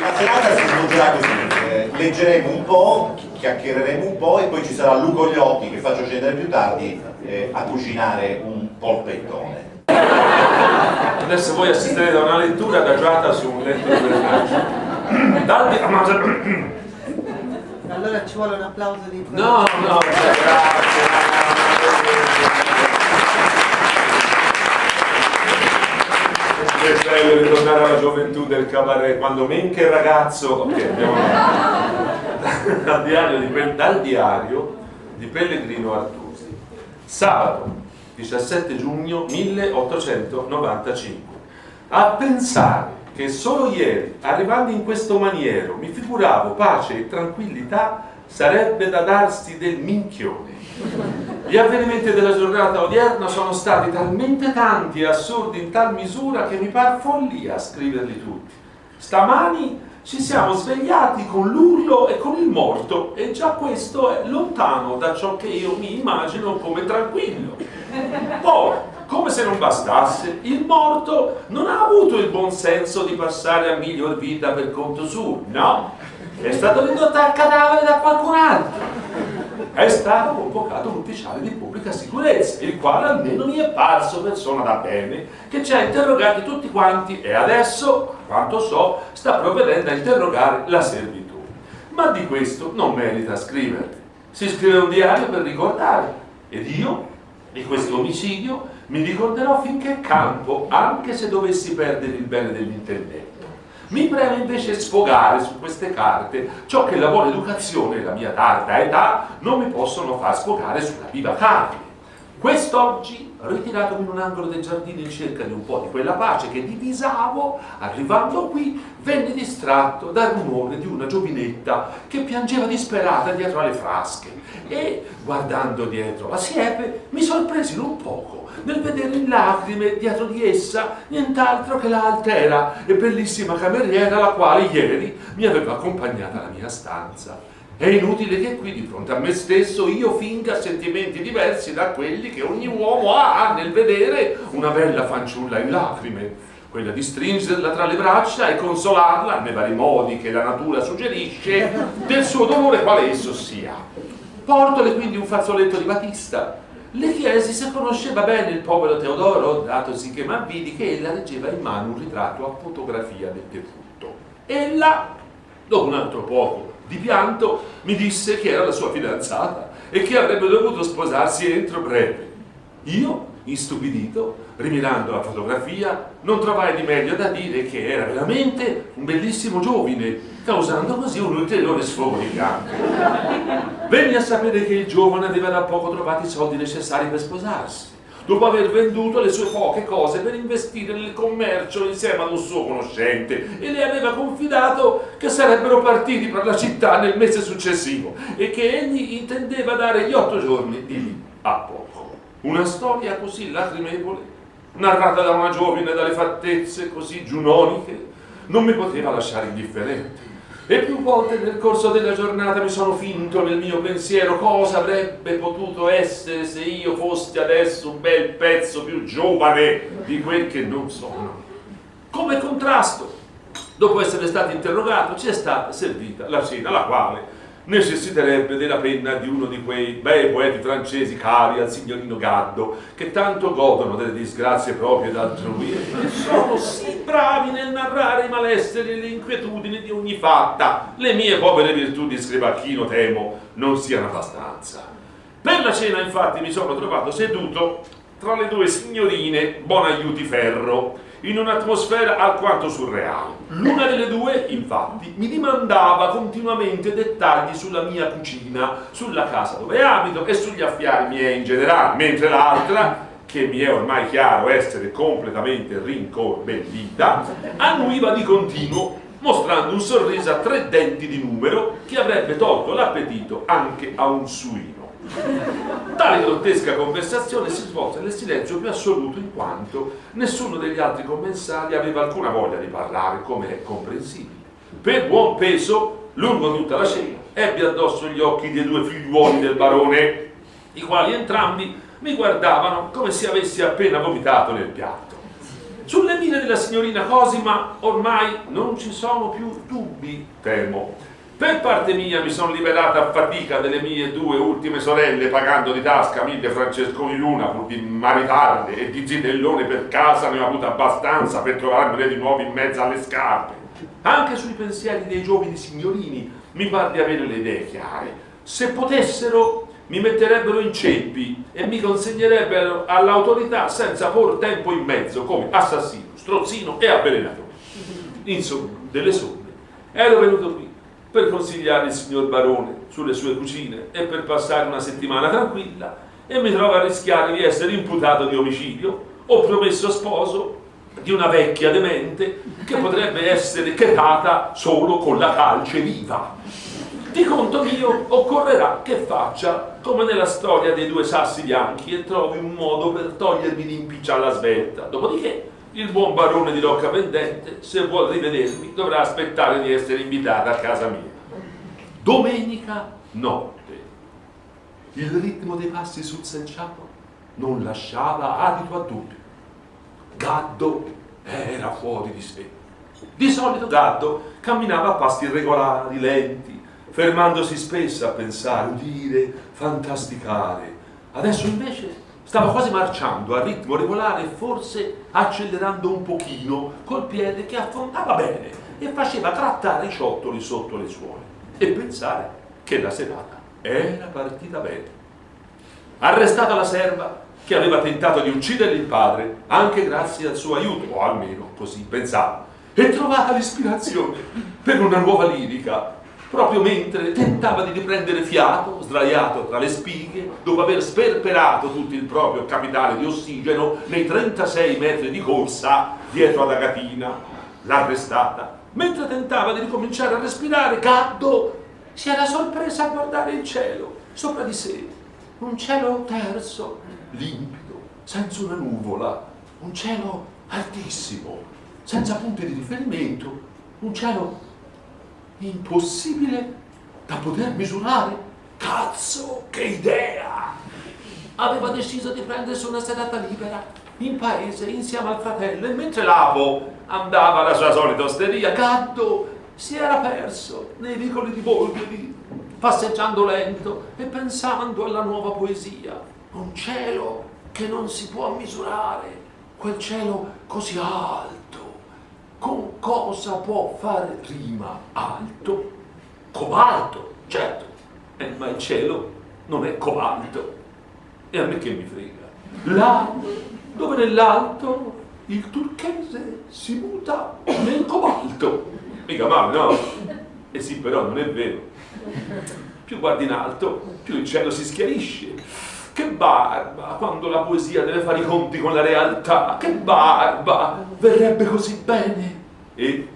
la serata si svolgerà così, eh, leggeremo un po', chiacchiereremo un po' e poi ci sarà Luco Gliotti che faccio scendere più tardi eh, a cucinare un polpettone. Adesso voi assisterete a una lettura adagiata su un letto di drenaggio. Dal Allora ci vuole un applauso di... No, no, cioè, grazie. Che bello ritornare alla gioventù del cabaret, quando men che ragazzo... Ok, andiamo dal diario di, dal diario di Pellegrino Artusi. Sabato 17 giugno 1895. A pensare che solo ieri, arrivando in questo maniero, mi figuravo pace e tranquillità, sarebbe da darsi del minchione. Gli avvenimenti della giornata odierna sono stati talmente tanti e assurdi in tal misura che mi par follia scriverli tutti. Stamani ci siamo svegliati con l'urlo e con il morto e già questo è lontano da ciò che io mi immagino come tranquillo. Poi, come se non bastasse, il morto non ha avuto il buon senso di passare a miglior vita per conto suo, no, è stato ridotto al cadavere da qualcun altro. È stato convocato un ufficiale di pubblica sicurezza, il quale almeno mi è parso persona da bene, che ci ha interrogati tutti quanti e adesso, a quanto so, sta provvedendo a interrogare la servitù. Ma di questo non merita scrivere. Si scrive un diario per ricordare, ed io, di questo omicidio, mi ricorderò finché campo, anche se dovessi perdere il bene dell'intendente. Mi preme invece sfogare su queste carte ciò che la buona educazione e la mia tarda età non mi possono far sfogare sulla viva carne. Quest'oggi, ritiratomi in un angolo del giardino in cerca di un po' di quella pace che divisavo, arrivando qui, venne distratto dal rumore di una giovinetta che piangeva disperata dietro alle frasche e, guardando dietro la siepe, mi sorpresi non poco nel vedere in lacrime dietro di essa nient'altro che la altera e bellissima cameriera la quale ieri mi aveva accompagnata alla mia stanza. È inutile che qui di fronte a me stesso io finga sentimenti diversi da quelli che ogni uomo ha nel vedere una bella fanciulla in lacrime, quella di stringerla tra le braccia e consolarla nei vari modi che la natura suggerisce del suo dolore quale esso sia. Portole quindi un fazzoletto di batista le chiesi se conosceva bene il povero Teodoro, datosi che m'avvidi che ella leggeva in mano un ritratto a fotografia del defunto. Ella, dopo un altro poco di pianto, mi disse che era la sua fidanzata e che avrebbe dovuto sposarsi entro breve. Io, istupidito, rimirando la fotografia, non trovai di meglio da dire che era veramente un bellissimo giovine, causando così un ulteriore sfogo di pianto. Venni a sapere che il giovane aveva da poco trovato i soldi necessari per sposarsi, dopo aver venduto le sue poche cose per investire nel commercio insieme ad un suo conoscente e le aveva confidato che sarebbero partiti per la città nel mese successivo e che egli intendeva dare gli otto giorni di lì a poco. Una storia così lacrimevole, narrata da una giovine dalle fattezze così giunoniche, non mi poteva lasciare indifferente. E più volte nel corso della giornata mi sono finto nel mio pensiero cosa avrebbe potuto essere se io fossi adesso un bel pezzo più giovane di quel che non sono. Come contrasto, dopo essere stato interrogato, ci è stata servita la cena, la quale necessiterebbe della penna di uno di quei bei poeti francesi cari al signorino Gaddo, che tanto godono delle disgrazie proprie d'altrui e sono sì bravi nel narrare i malesseri e le inquietudini di ogni fatta. Le mie povere virtù di scrivacchino temo non siano abbastanza. Per la cena infatti mi sono trovato seduto tra le due signorine Bonaiuti-Ferro, in un'atmosfera alquanto surreale. L'una delle due, infatti, mi dimandava continuamente dettagli sulla mia cucina, sulla casa dove abito e sugli affari miei in generale, mentre l'altra, che mi è ormai chiaro essere completamente rincorbellita, annuiva di continuo mostrando un sorriso a tre denti di numero che avrebbe tolto l'appetito anche a un suino. Tale grottesca conversazione si svolse nel silenzio più assoluto in quanto nessuno degli altri commensali aveva alcuna voglia di parlare, come è comprensibile. Per buon peso, lungo tutta la cena, ebbi addosso gli occhi dei due figliuoli del barone, i quali entrambi mi guardavano come se avessi appena vomitato nel piatto. sulle mine della signorina Cosima ormai non ci sono più dubbi, temo. Per parte mia mi sono liberata a fatica delle mie due ultime sorelle pagando di tasca mille francesconi l'una pur di maritarle e di zitellone per casa ne ho avuto abbastanza per trovarmene di nuovo in mezzo alle scarpe. Anche sui pensieri dei giovani signorini mi pare di avere le idee chiare. Se potessero mi metterebbero in ceppi e mi consegnerebbero all'autorità senza por tempo in mezzo come assassino, strozzino e avvelenatore. Insomma, delle somme. Ero venuto qui per consigliare il signor Barone sulle sue cucine e per passare una settimana tranquilla e mi trovo a rischiare di essere imputato di omicidio o promesso sposo di una vecchia demente che potrebbe essere chetata solo con la calce viva. Di conto mio occorrerà che faccia come nella storia dei due sassi bianchi e trovi un modo per togliermi l'impiccia alla svelta. Dopodiché il buon barone di Rocca Pendente, se vuol rivedermi, dovrà aspettare di essere invitato a casa mia. Domenica notte. Il ritmo dei passi sul selciato non lasciava adito a dubbio. Gaddo era fuori di sé. Di solito Gaddo camminava a passi irregolari, lenti, fermandosi spesso a pensare, udire, fantasticare. Adesso invece stava quasi marciando a ritmo regolare forse accelerando un pochino col piede che affondava bene e faceva trattare i ciottoli sotto le suole e pensare che la serata era partita bene. Arrestata la serva che aveva tentato di uccidere il padre anche grazie al suo aiuto, o almeno così pensava, e trovata l'ispirazione per una nuova lirica proprio mentre tentava di riprendere fiato, sdraiato tra le spighe, dopo aver sperperato tutto il proprio capitale di ossigeno nei 36 metri di corsa dietro ad Agatina, l'arrestata. Mentre tentava di ricominciare a respirare, Gaddo si era sorpresa a guardare il cielo sopra di sé. Un cielo terzo, limpido, senza una nuvola, un cielo altissimo, senza punti di riferimento, un cielo impossibile da poter misurare. Cazzo, che idea! Aveva deciso di prendersi una serata libera in paese insieme al fratello e mentre Lapo andava alla sua solita osteria, Gaddo si era perso nei vicoli di Bolgheri, passeggiando lento e pensando alla nuova poesia. Un cielo che non si può misurare, quel cielo così alto con cosa può fare rima alto? Cobalto, certo, eh, ma il cielo non è cobalto. E a me che mi frega? Là, dove nell'alto il turchese si muta nel cobalto. Mica male, no? E sì, però non è vero. Più guardi in alto, più il cielo si schiarisce. Che barba quando la poesia deve fare i conti con la realtà. Che barba! Verrebbe così bene. E,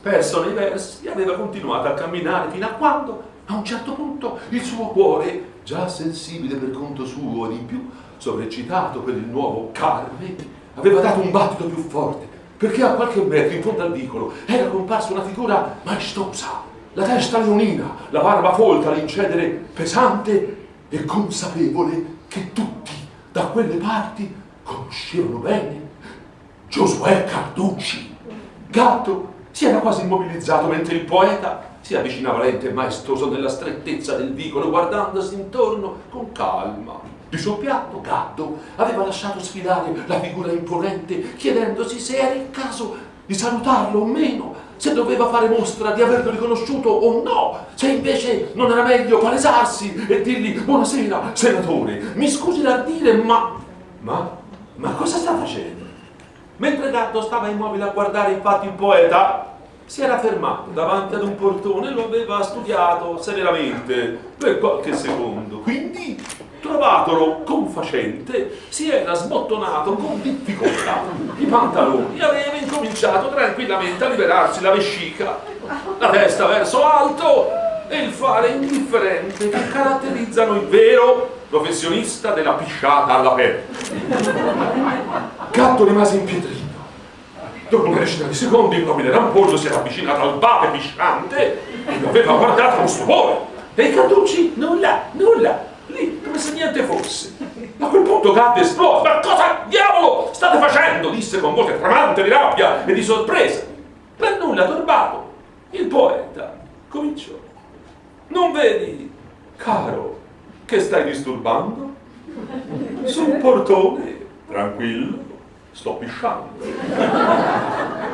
perso nei versi, aveva continuato a camminare fino a quando, a un certo punto, il suo cuore, già sensibile per conto suo di più, sovreccitato per il nuovo Carme, aveva dato un battito più forte, perché a qualche metro in fondo al vicolo era comparsa una figura maestosa, la testa leonina, la barba folta, l'incedere pesante e consapevole che tutti da quelle parti conoscevano bene Giosuè Carducci. Gatto si era quasi immobilizzato mentre il poeta si avvicinava lento e maestoso nella strettezza del vicolo, guardandosi intorno con calma. Di suo piatto, Gatto aveva lasciato sfilare la figura imponente, chiedendosi se era il caso di salutarlo o meno, se doveva fare mostra di averlo riconosciuto o no, se invece non era meglio palesarsi e dirgli buonasera, senatore, mi scusi l'ardire, ma... ma... ma cosa sta facendo? Mentre Gatto stava immobile a guardare infatti il poeta, si era fermato davanti ad un portone e lo aveva studiato severamente per qualche secondo. Quindi, trovatolo confacente, si era sbottonato con difficoltà i pantaloni e aveva incominciato tranquillamente a liberarsi la vescica, la testa verso l'alto e il fare indifferente che caratterizzano il vero professionista della pisciata all'aperto. Gatto rimase impietrito. Dopo una decina di secondi il nobile rampollo si era avvicinato al bate pisciante e lo aveva guardato con stupore. E i Carducci? Nulla, nulla, lì come se niente fosse. A quel punto Gatto esplose. Ma cosa diavolo state facendo? disse con voce tremante di rabbia e di sorpresa. Per nulla turbato, il poeta cominciò. Non vedi, caro, che stai disturbando? Sul portone, tranquillo, sto pisciando.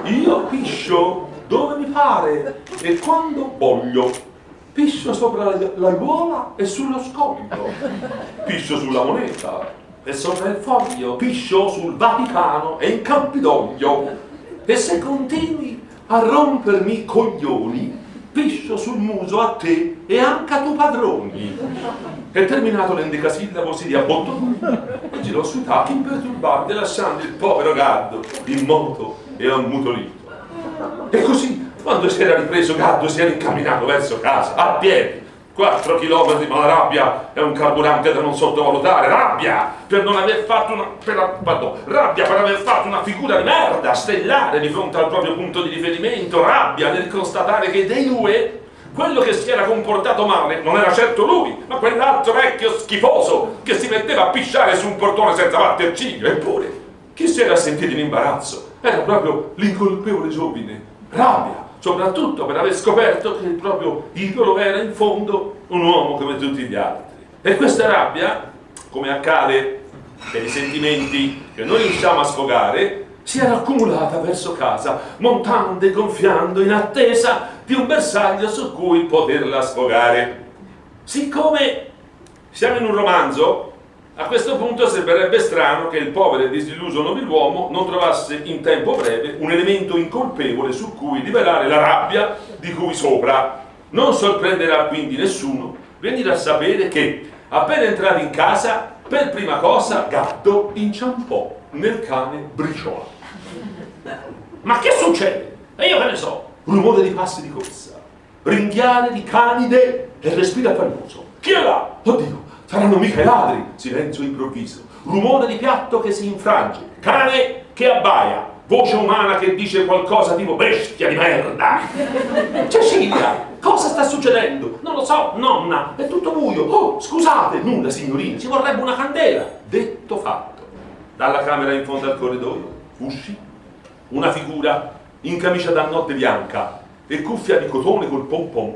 Io piscio dove mi pare e quando voglio. Piscio sopra la l'aiuola e sullo scoglio. Piscio sulla moneta e sopra il foglio. Piscio sul Vaticano e in Campidoglio. E se continui a rompermi i coglioni, piscio sul muso a te e anche a tu padroni. E terminato l'endecasillabo si riabbottò e girò sui tacchi imperturbabili lasciando il povero Gaddo immoto e ammutolito. E così, quando si era ripreso Gaddo si era incamminato verso casa, a piedi, 4 km, ma la rabbia è un carburante da non sottovalutare. Rabbia per non aver fatto una. Per, pardon, rabbia per aver fatto una figura di merda, stellare di fronte al proprio punto di riferimento. Rabbia nel constatare che dei due quello che si era comportato male non era certo lui, ma quell'altro vecchio schifoso che si metteva a pisciare su un portone senza batter ciglio. Eppure, chi si era sentito in imbarazzo era proprio l'incolpevole giovine. Rabbia soprattutto per aver scoperto che il proprio idolo era in fondo un uomo come tutti gli altri. E questa rabbia, come accade per i sentimenti che noi riusciamo a sfogare, si era accumulata verso casa, montando e gonfiando in attesa di un bersaglio su cui poterla sfogare. Siccome siamo in un romanzo, a questo punto sembrerebbe strano che il povero e disilluso nobiluomo non trovasse in tempo breve un elemento incolpevole su cui rivelare la rabbia di cui sopra. Non sorprenderà quindi nessuno venire a sapere che, appena entrato in casa, per prima cosa Gatto inciampò nel cane briciola. Ma che succede? E io che ne so? Rumore di passi di corsa, ringhiare di canide e respiro affannoso. Chi è là? Oddio, Saranno mica i ladri! Silenzio improvviso. Rumore di piatto che si infrange. Cane che abbaia. Voce umana che dice qualcosa tipo bestia di merda. Cecilia, cosa sta succedendo? Non lo so, nonna, è tutto buio. Oh, scusate, nulla signorina, ci vorrebbe una candela. Detto fatto. Dalla camera in fondo al corridoio uscì una figura in camicia da notte bianca e cuffia di cotone col pompon,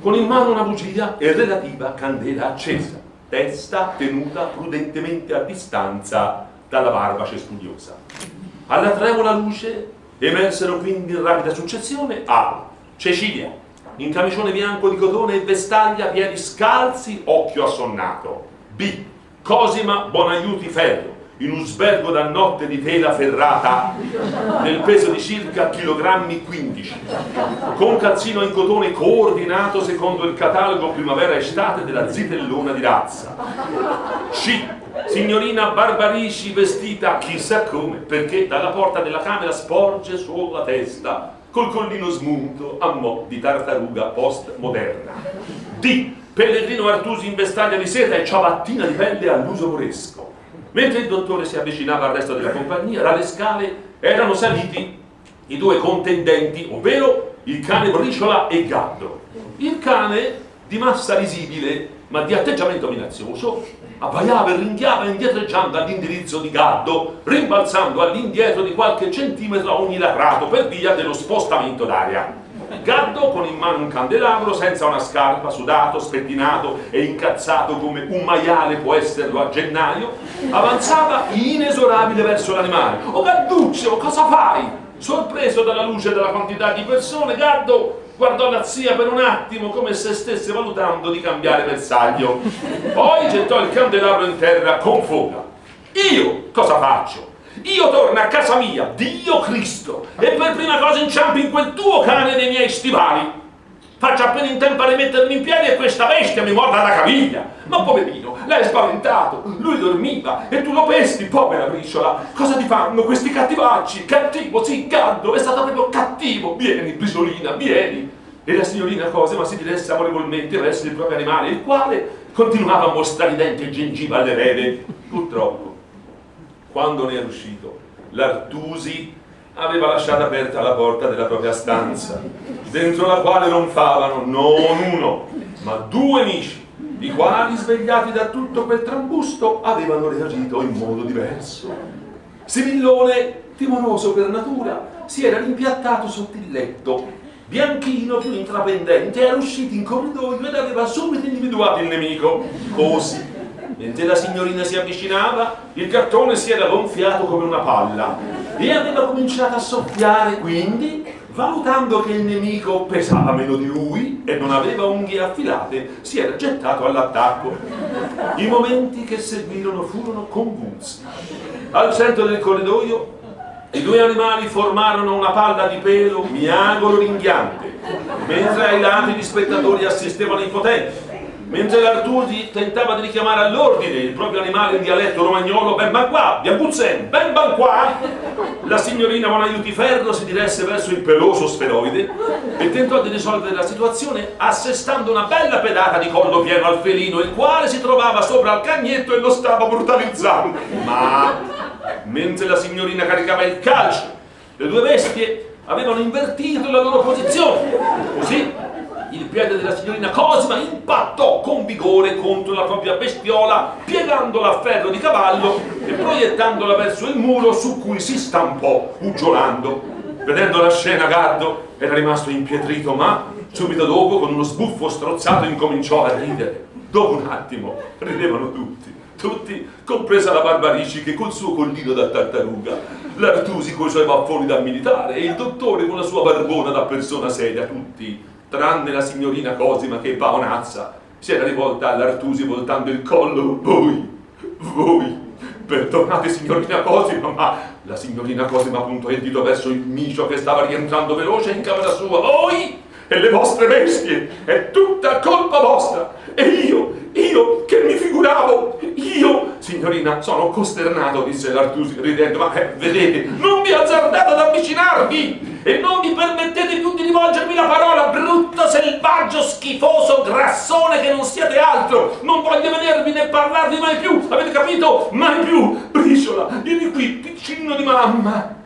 con in mano una bugia e relativa candela accesa testa tenuta prudentemente a distanza dalla barbace studiosa. Alla trevola luce emersero quindi in rapida successione A. Cecilia, in camicione bianco di cotone e vestaglia, piedi scalzi, occhio assonnato. B. Cosima Bonaiuti Ferro, in un sbergo da notte di tela ferrata nel peso di circa chilogrammi 15 con calzino in cotone coordinato secondo il catalogo primavera-estate della zitellona di razza C. Signorina Barbarici vestita chissà come perché dalla porta della camera sporge solo la testa col collino smunto a mo' di tartaruga post-moderna D. Pellegrino Artusi in vestaglia di seta e ciabattina di pelle all'uso moresco Mentre il dottore si avvicinava al resto della compagnia, dalle scale erano saliti i due contendenti, ovvero il cane Briciola e Gaddo. Il cane, di massa risibile, ma di atteggiamento minazioso, abbaiava e ringhiava indietreggiando all'indirizzo di Gaddo, rimbalzando all'indietro di qualche centimetro ogni latrato per via dello spostamento d'aria. Gaddo con in mano un candelabro senza una scarpa, sudato, spettinato e incazzato come un maiale può esserlo a gennaio, avanzava inesorabile verso l'animale. Oh Gadduccio, cosa fai? Sorpreso dalla luce della quantità di persone, Gaddo guardò la zia per un attimo come se stesse valutando di cambiare bersaglio. Poi gettò il candelabro in terra con foga. Io cosa faccio? Io torno a casa mia, Dio Cristo, e per prima cosa inciampi in quel tuo cane dei miei stivali. Faccio appena in tempo a rimettermi in piedi e questa bestia mi morda la caviglia. Ma poverino, l'hai spaventato, lui dormiva e tu lo pesti, povera briciola. Cosa ti fanno questi cattivacci? Cattivo, sì, gaddo, è stato proprio cattivo. Vieni, briciolina, vieni. E la signorina Cosima si diresse amorevolmente verso il proprio animale, il quale continuava a mostrare i denti e gengiva alle rene. Purtroppo quando ne era uscito, l'Artusi aveva lasciato aperta la porta della propria stanza, dentro la quale ronfavano non uno, ma due amici, i quali, svegliati da tutto quel trambusto, avevano reagito in modo diverso. Semillone, timoroso per natura, si era rimpiattato sotto il letto. Bianchino, più intraprendente, era uscito in corridoio ed aveva subito individuato il nemico. Così, mentre la signorina si avvicinava, il cartone si era gonfiato come una palla e aveva cominciato a soffiare, quindi valutando che il nemico pesava meno di lui e non aveva unghie affilate, si era gettato all'attacco. I momenti che seguirono furono convulsi. Al centro del corridoio i due animali formarono una palla di pelo miagolo ringhiante, mentre ai lati gli spettatori assistevano impotenti. Mentre l'Artusi tentava di richiamare all'ordine il proprio animale in dialetto romagnolo, ben ban qua, biancuzzen, ben ban qua, la signorina Bonaiutiferro si diresse verso il peloso sferoide e tentò di risolvere la situazione assestando una bella pedata di collo pieno al felino, il quale si trovava sopra al cagnetto e lo stava brutalizzando. Ma mentre la signorina caricava il calcio, le due bestie avevano invertito la loro posizione. Così il piede della signorina Cosima impattò con vigore contro la propria bestiola, piegandola a ferro di cavallo e proiettandola verso il muro su cui si stampò, uggiolando. Vedendo la scena, Gardo era rimasto impietrito, ma subito dopo, con uno sbuffo strozzato, incominciò a ridere. Dopo un attimo, ridevano tutti tutti, compresa la Barbarici che col suo collino da tartaruga, l'Artusi coi suoi baffoni da militare e il dottore con la sua barbona da persona seria, tutti tranne la signorina Cosima che paonazza si era rivolta all'Artusi voltando il collo. Voi, voi perdonate signorina Cosima ma la signorina Cosima puntò il dito verso il micio che stava rientrando veloce in camera sua. Voi e le vostre bestie è tutta colpa vostra. E io, io che mi figuravo io, signorina, sono costernato disse l'Artusi ridendo. Ma eh, vedete, non vi azzardate ad avvicinarvi e non vi permettete rivolgermi la parola, brutto, selvaggio, schifoso, grassone che non siete altro. Non voglio vedervi né parlarvi mai più, avete capito? Mai più. Briciola, vieni qui, piccino di mamma.